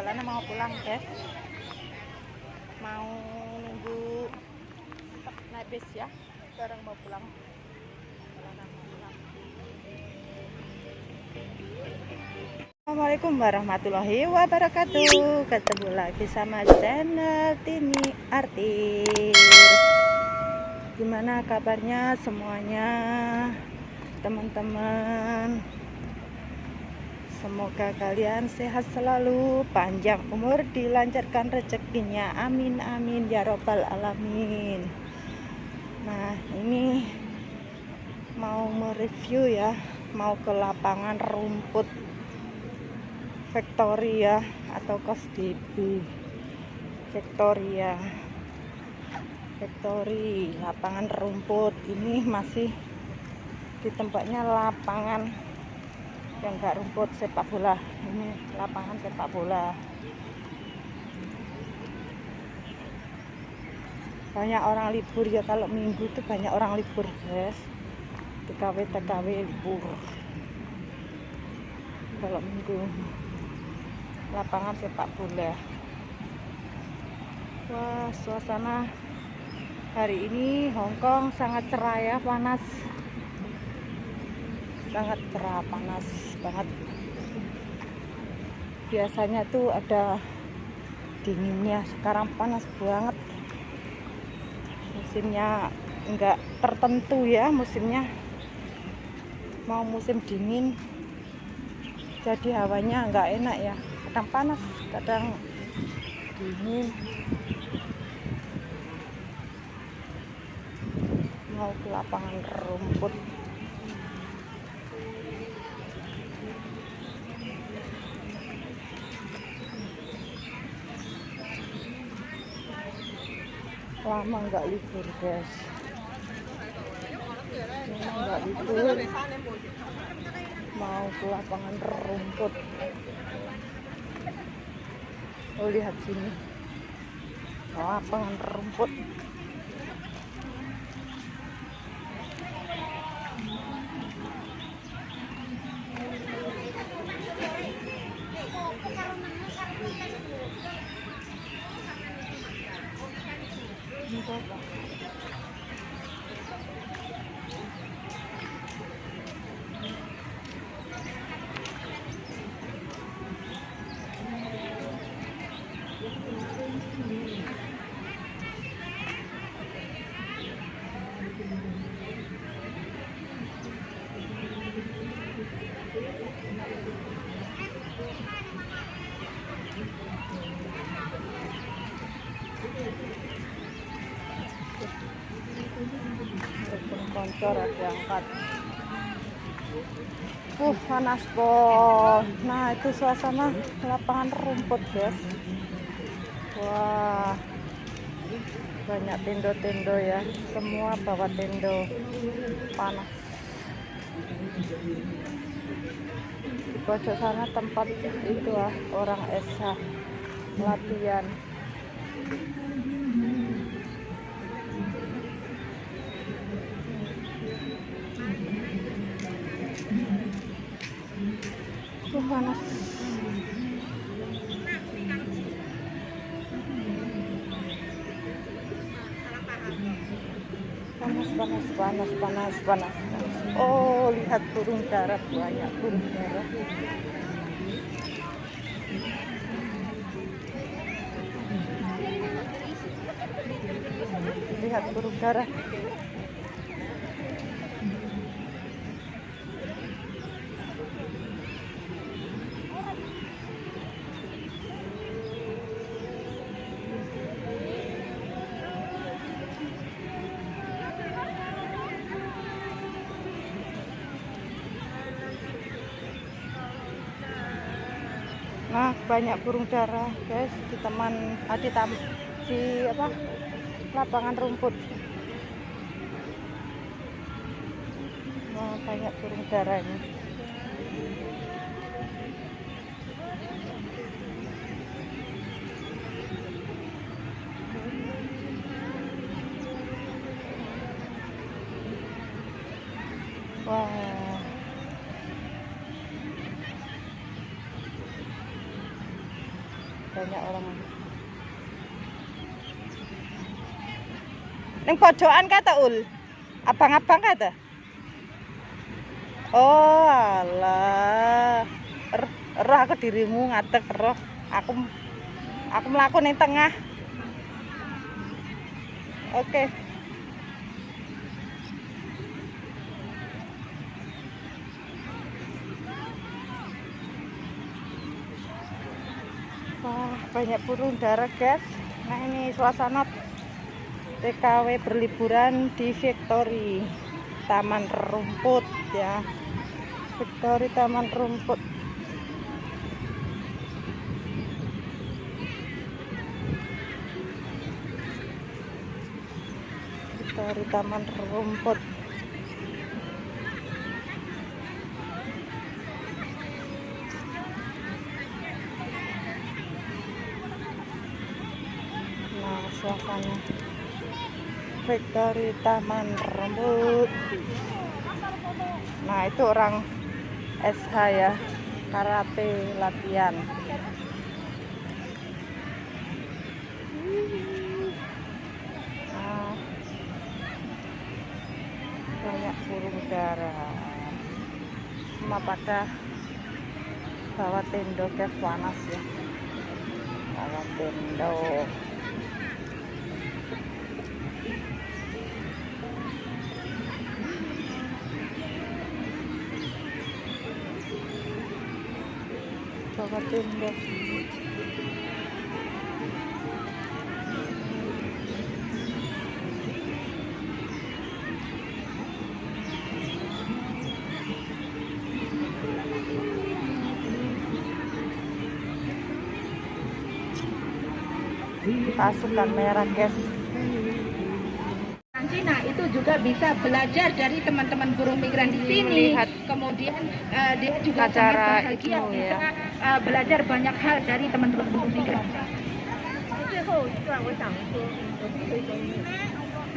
jalannya mau pulang guys mau nunggu naik bis ya. Sekarang mau pulang. Assalamualaikum warahmatullahi wabarakatuh. Ketemu lagi sama channel Tini Artis. Gimana kabarnya semuanya Teman-teman Semoga kalian sehat selalu Panjang umur dilancarkan rezekinya. Amin amin ya robbal alamin. Nah ini Mau mereview ya Mau ke lapangan rumput Victoria atau Kosdb Victoria. Victory lapangan rumput. Ini masih di tempatnya lapangan yang enggak rumput sepak bola. Ini lapangan sepak bola. Banyak orang libur ya kalau minggu itu banyak orang libur guys. TKW TKW libur. Kalau minggu. Lapangan sepak bola. Wah suasana hari ini Hongkong sangat cerah ya panas sangat cerah panas banget. Biasanya tuh ada dinginnya. Sekarang panas banget. Musimnya enggak tertentu ya musimnya. Mau musim dingin jadi hawanya enggak enak ya. Kadang panas kadang dingin. Mau ke lapangan rumput lama nggak libur guys. Nggak libur. Mau ke lapangan rumput. Oh lihat sini. Lapangan rumput Ini apa? Telepon koncor ada angkat uh panas boh nah itu suasana lapangan rumput guys wah. Banyak tendo-tendo ya. Semua bawa tendo. Panas. Di pojok sana tempat itu ah orang esa. Latihan Panas, panas, panas, panas, panas. Oh, lihat burung darat banyak burung darat. Lihat burung darat. Nah, banyak burung dara, guys, di teman ah, di, tam, di apa? lapangan rumput. Nah, banyak burung dara banyak orang. Neng pojokan kata ul? Abang-abang kata oh alah. Er- roh aku dirimu ngadeg roh. Aku aku melakukan yang tengah. Oke Wah, banyak burung dara, guys. Nah, ini suasana TKW berliburan di Victory Taman Rumput ya. Victory Taman Rumput. Victory Taman Rumput. Nah, suasana Victory Taman Rumput. Nah, itu orang SH ya, karate latihan. Nah, banyak burung dara. Semua pada bawa tendo guys panas ya. Bawa tendo. Pasukan merah guys bisa belajar dari teman-teman buruh migran di sini. Melihat Kemudian uh, dia juga acara sangat bahagia itu, bisa ya. uh, belajar banyak hal dari teman-teman buruh migran.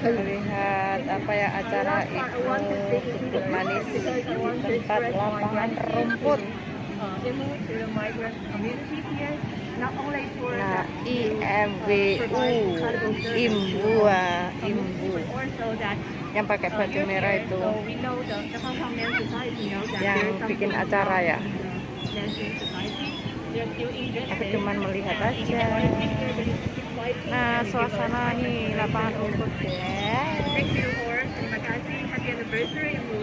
Melihat apa ya acara itu cukup manis di tempat lapangan rumput. Nah, IMBU, Imbua, Imbu yang pakai baju merah itu, yang bikin acara ya. Aku cuman melihat aja. Nah, suasana ini lapangan rumput ya. Terima kasih happy anniversary Ibu.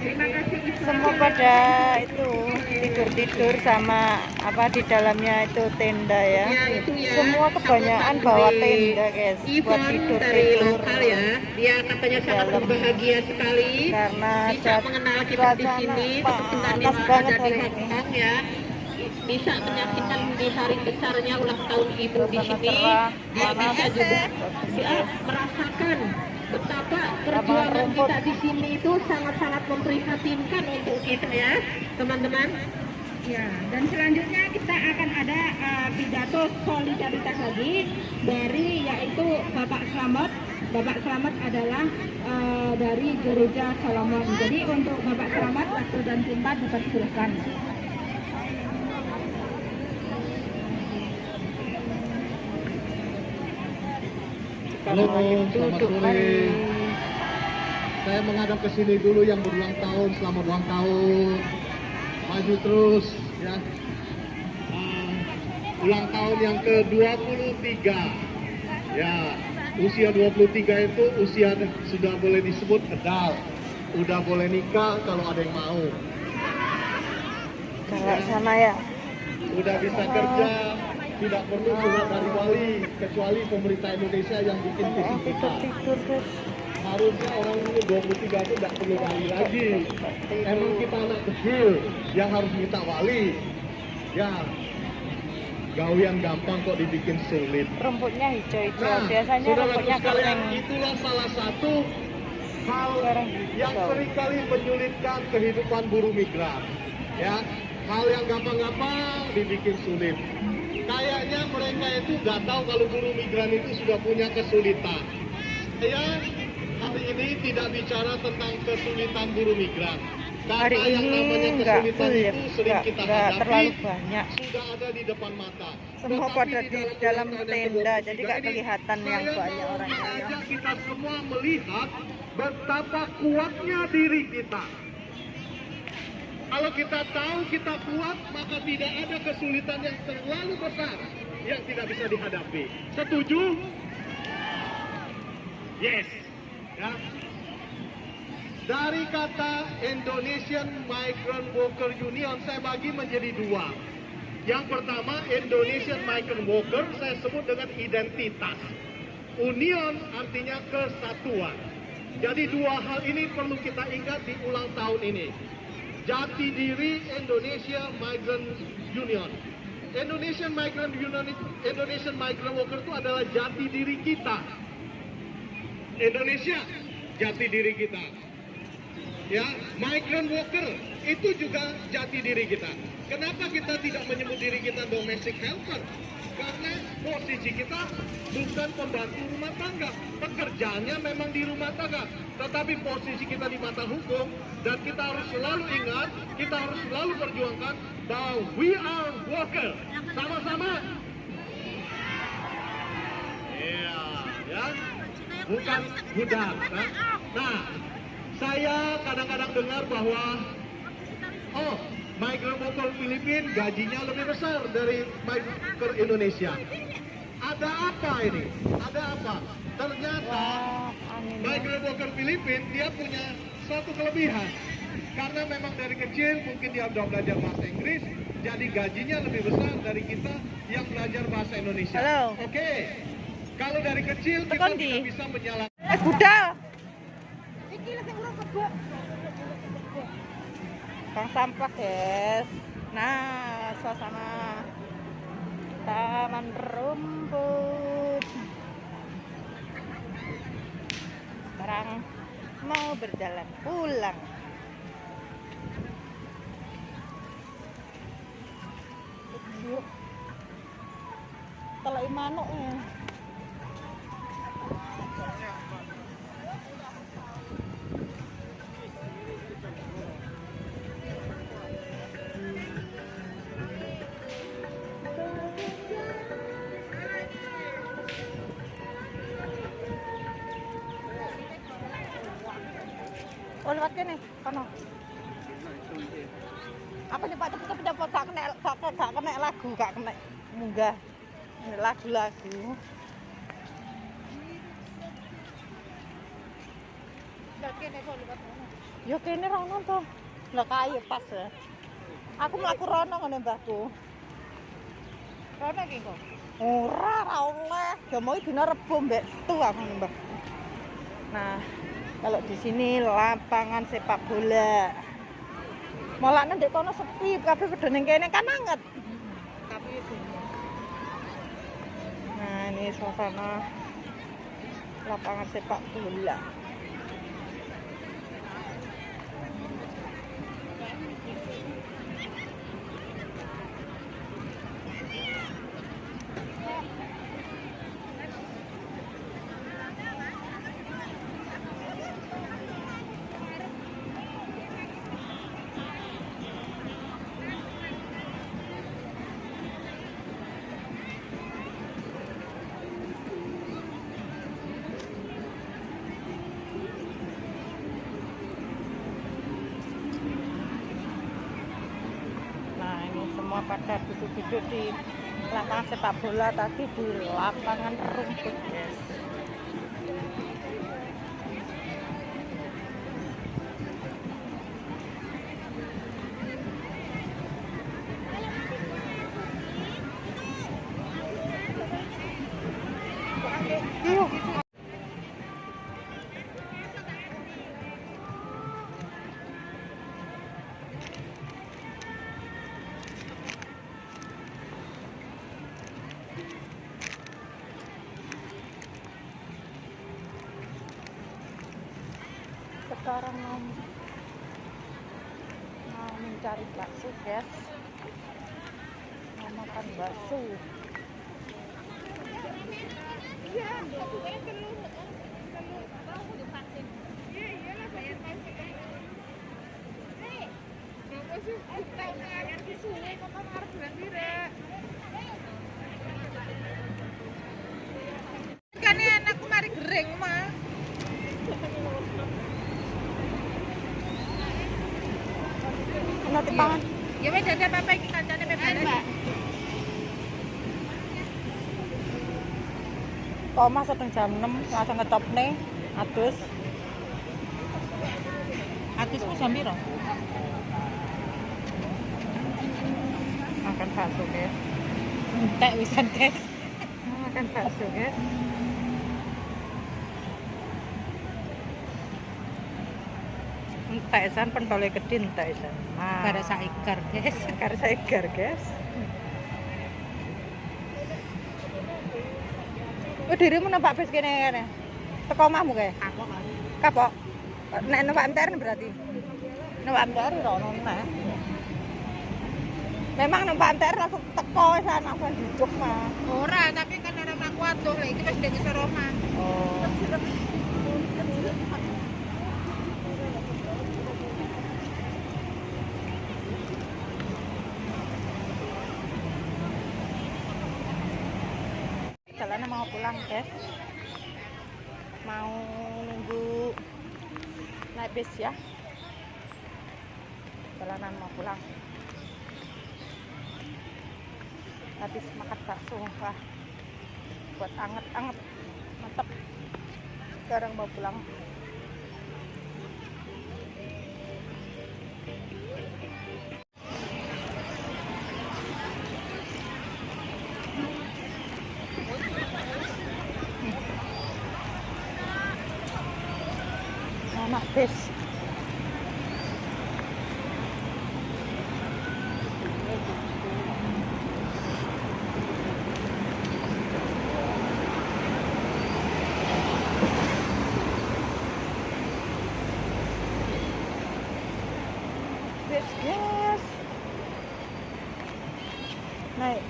Terima kasih Ibu. Semua pada itu tidur-tidur sama apa di dalamnya itu tenda ya. Ya, itu ya. Semua kebanyakan bawa tenda guys buat Ivon dari tidur-tidur. lokal ya. Dia katanya sangat berbahagia sekali Karena bisa mengenal kita di sini panas banget hari ini. Ya. Bisa menyaksikan di hari besarnya ulang tahun ibu di sini. Dia bisa juga ya, merasakan betapa perjuangan kita di sini itu sangat-sangat memprihatinkan untuk kita ya, teman-teman. Ya, dan selanjutnya kita akan ada eh, pidato solidaritas lagi dari yaitu Bapak Slamet. Bapak Slamet adalah eh, dari gereja Solomon. Jadi untuk Bapak Slamet waktu dan tempat dipersilakan. Halo, selamat Duduk sore. manis. Saya menghadap ke sini dulu yang berulang tahun, selamat ulang tahun. Maju terus ya. Ah, ulang tahun yang ke-23. Ya, usia 23 itu usia sudah boleh disebut adult. Udah boleh nikah kalau ada yang mau. Kalau sana ya. Udah bisa kerja, tidak perlu surat dari wali kecuali pemerintah Indonesia yang bikin Yang guys. harusnya orang umur 23 itu tidak perlu wali lagi. Emang kita anak kecil yang harus minta wali. Ya, gawian gampang kok dibikin sulit. Rumputnya hijau-hijau. Nah, Biasanya rumputnya sekalian, kering. itulah salah satu hal yang sering kali menyulitkan kehidupan buruh migran. Ya, hal yang gampang-gampang dibikin sulit. Kayaknya mereka itu nggak tahu kalau buruh migran itu sudah punya kesulitan. Saya hari ini tidak bicara tentang kesulitan buruh migran. hari Kata yang ini namanya kesulitan ya itu sering kita nggak hadapi, terlalu banyak sudah ada di depan mata. semua Tetapi pada di dalam yang tenda ke-23 jadi nggak kelihatan yang banyak orangnya ya. mengajak kita semua melihat betapa kuatnya diri kita. Kalau kita tahu kita kuat, maka tidak ada kesulitan yang terlalu besar yang tidak bisa dihadapi. Setuju? Yes. Ya. Dari kata Indonesian Migrant Worker Union, saya bagi menjadi dua. Yang pertama, Indonesian Migrant Worker, saya sebut dengan identitas. Union artinya kesatuan. Jadi dua hal ini perlu kita ingat di ulang tahun ini. Jati diri Indonesia Migrant Union. Indonesian Migrant Union, Indonesian Migrant Worker itu adalah jati diri kita. Indonesia, jati diri kita. Ya, migrant worker itu juga jati diri kita. Kenapa kita tidak menyebut diri kita domestic helper? Karena posisi kita bukan pembantu rumah tangga. Pekerjaannya memang di rumah tangga. Tetapi posisi kita di mata hukum dan kita harus selalu ingat, kita harus selalu perjuangkan bahwa we are worker. Sama-sama. Iya, ya. Bukan budak. Nah, nah saya kadang-kadang dengar bahwa oh migrant worker Filipina gajinya lebih besar dari migrant Indonesia. Ada apa ini? Ada apa? Ternyata migrant worker Filipina dia punya suatu kelebihan. Karena memang dari kecil mungkin dia sudah belajar bahasa Inggris, jadi gajinya lebih besar dari kita yang belajar bahasa Indonesia. Halo. Oke. Kalau dari kecil kita tidak bisa menyalahkan eh budal Bang sampah guys. Nah suasana taman rumput. Sekarang mau berjalan pulang. Telai manuk ya. Oh lewat kene, kono. Apa nih Pak cepet cepet dapat gak kena gak kena, gak kena lagu, gak kena munggah. Lagu-lagu. Ya kene rono to. Lah kae pas ya. Aku mlaku rono ngene mbahku. Rono iki kok. Ora ora oleh. Ya mau dina Rebo mbek Setu aku mbah. Nah, kalau di sini lapangan sepak bola. Molakne ndek kono sepi, kabeh padha ning kene kan anget. Tapi. Nah, ini suasana lapangan sepak bola. Nah, ini semua pada duduk-duduk di lapangan sepak bola tadi di lapangan rumput, guys mau makan bakso. Kan enak kemari gering mah. Ono tipangan. Ya wis ada apa-apa iki kancane bebas. Kok mas setengah jam 6 langsung ngetop nih. Atus. Atismu jam piro? Makan bakso guys. Entek wisan, guys. Makan bakso guys. Entek san pentole gede entek san. Kada saikar, guys. Karena saya guys. Oh dirimu numpak bis kene kene. Teko omahmu kae. Kan. Kapok. Nek numpak MTR berarti. Numpak MTR ora ono. Memang numpak MTR langsung teko sana langsung duduk mah. Ora, tapi kan orang aku atuh lah iki wis dene Roma. Oh. Jalannya mau pulang guys. Mau nunggu naik bis ya. Jalanan mau pulang. Habis makan bakso, wah buat anget-anget mantap sekarang mau pulang anak bis bis guys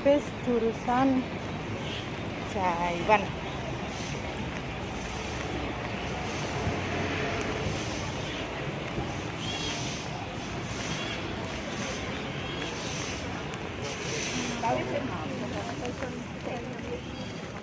naik bis jurusan